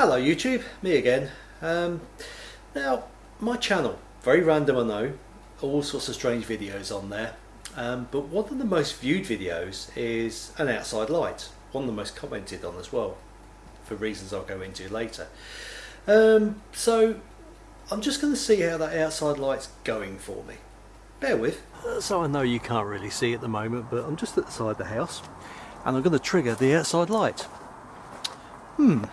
Hello YouTube, me again. Um, now, my channel, very random I know, all sorts of strange videos on there, um, but one of the most viewed videos is an outside light, one of the most commented on as well, for reasons I'll go into later. Um, so, I'm just going to see how that outside light's going for me. Bear with. So I know you can't really see at the moment, but I'm just at the side of the house, and I'm going to trigger the outside light. Hmm.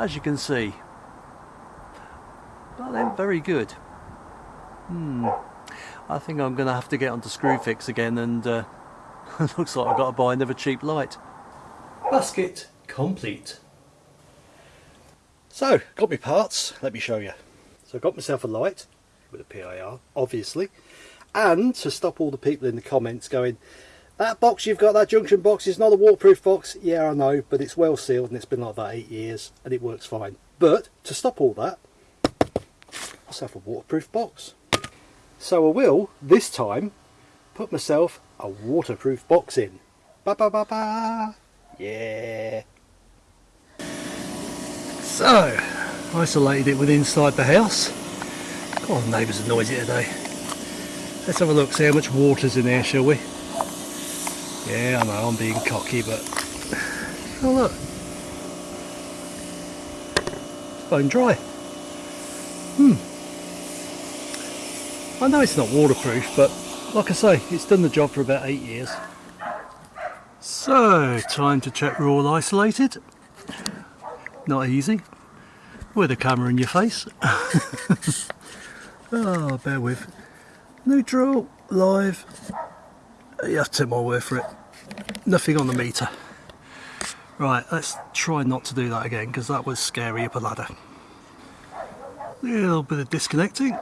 As you can see, that ain't very good. Hmm. I think I'm going to have to get onto Screwfix again and uh, looks like I've got to buy another cheap light. Basket complete. So, got my parts, let me show you. So I got myself a light with a PIR, obviously, and to stop all the people in the comments going, that box you've got, that junction box, is not a waterproof box. Yeah, I know, but it's well sealed and it's been like that eight years and it works fine. But to stop all that, myself a waterproof box. So I will, this time, put myself a waterproof box in. Ba ba ba ba! Yeah! So, isolated it with inside the house. God, the neighbours are noisy today. Let's have a look, see how much water's in there, shall we? Yeah, I know I'm being cocky, but oh look, it's bone dry. Hmm. I know it's not waterproof, but like I say, it's done the job for about eight years. So, time to check we're all isolated. Not easy. With a camera in your face. oh, bear with. Neutral, live. You have to take my word for it nothing on the meter. Right, let's try not to do that again because that was scary up a ladder. A little bit of disconnecting.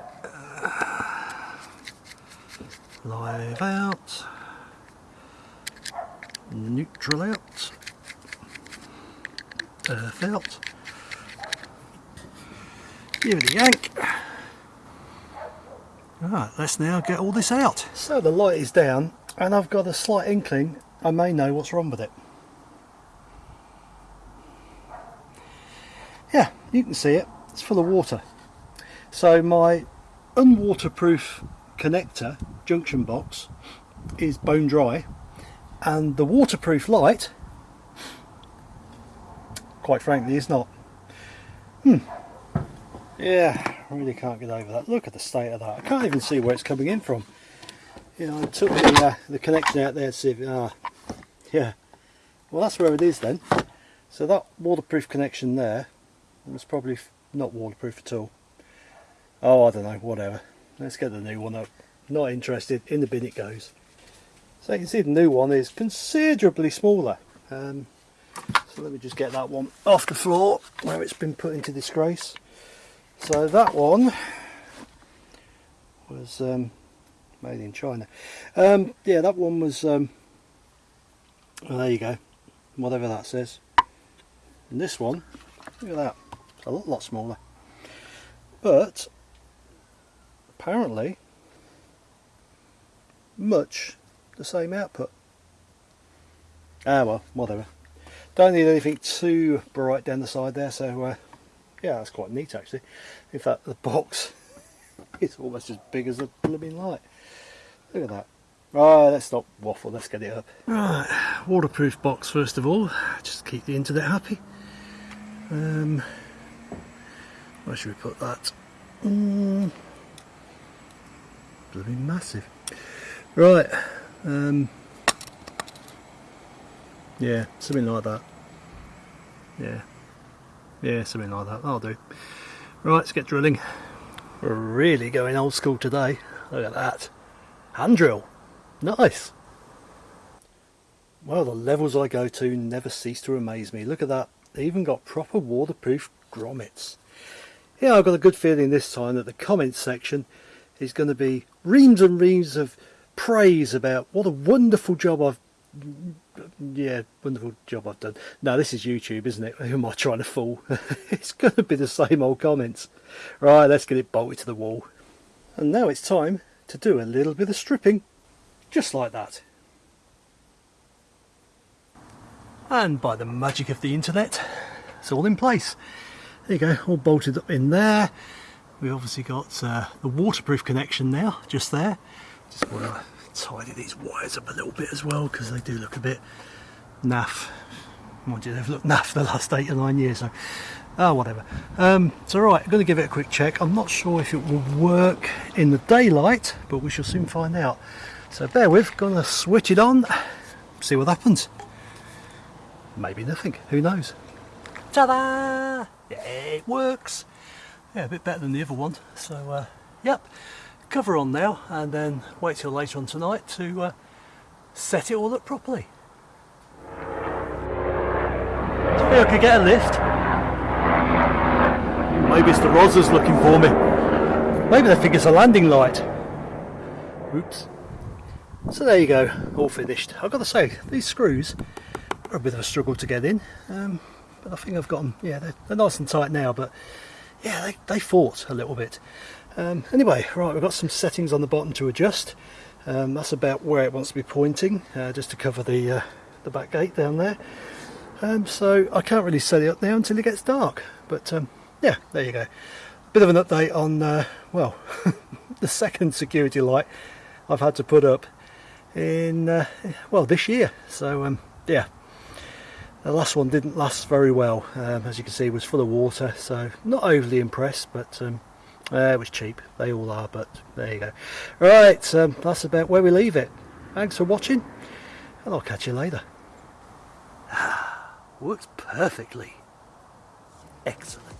live out. Neutral out. Earth out. Give it a yank. Right, let's now get all this out. So the light is down and I've got a slight inkling I may know what's wrong with it. Yeah, you can see it, it's full of water. So my unwaterproof connector junction box is bone dry and the waterproof light quite frankly is not. Hmm. Yeah, really can't get over that. Look at the state of that. I can't even see where it's coming in from. Know, I took the, uh, the connection out there to see if, ah, yeah. Well that's where it is then. So that waterproof connection there was probably not waterproof at all. Oh I don't know whatever. Let's get the new one up. Not interested. In the bin it goes. So you can see the new one is considerably smaller. Um, so let me just get that one off the floor where it's been put into disgrace. So that one was um, made in China um, yeah that one was um, well, there you go, whatever that says. And this one, look at that, it's a lot, lot smaller. But, apparently, much the same output. Ah well, whatever. Don't need anything too bright down the side there, so uh, yeah, that's quite neat actually. In fact, the box is almost as big as a blooming light. Look at that. Right, let's not waffle, let's get it up. Right, waterproof box first of all, just keep the internet happy. Um, where should we put that? Mm, bloody massive. Right, um, yeah, something like that. Yeah, yeah, something like that, that'll do. Right, let's get drilling. We're really going old school today. Look at that. Hand drill. Nice. Well, the levels I go to never cease to amaze me. Look at that. They even got proper waterproof grommets. Yeah, I've got a good feeling this time that the comments section is going to be reams and reams of praise about what a wonderful job I've yeah, wonderful job I've done. No, this is YouTube, isn't it? Who am I trying to fool? it's going to be the same old comments. Right, let's get it bolted to the wall. And now it's time to do a little bit of stripping just like that. and by the magic of the internet it's all in place. There you go all bolted up in there. We've obviously got uh, the waterproof connection now just there. Just want to tidy these wires up a little bit as well because they do look a bit naff. Mind you they've looked naff the last eight or nine years so oh whatever. Um, so right I'm going to give it a quick check. I'm not sure if it will work in the daylight but we shall soon find out. So bear with gonna switch it on see what happens. Maybe nothing who knows? Ta-da! Yeah it works. Yeah a bit better than the other one. So uh, yep cover on now and then wait till later on tonight to uh, set it all up properly. I could get a lift maybe it's the Rozzers looking for me. Maybe they think it's a landing light. Oops. So there you go all finished. I've got to say these screws are a bit of a struggle to get in um, but I think I've got them yeah they're, they're nice and tight now but yeah they, they fought a little bit. Um, anyway right we've got some settings on the bottom to adjust. Um, that's about where it wants to be pointing uh, just to cover the uh, the back gate down there. Um, so I can't really set it up now until it gets dark but um, yeah there you go. Bit of an update on uh, well the second security light I've had to put up in uh, well this year. So um, yeah the last one didn't last very well. Um, as you can see it was full of water so not overly impressed but um, uh, it was cheap. They all are but there you go. Right um, that's about where we leave it. Thanks for watching and I'll catch you later. Ah works perfectly. Excellent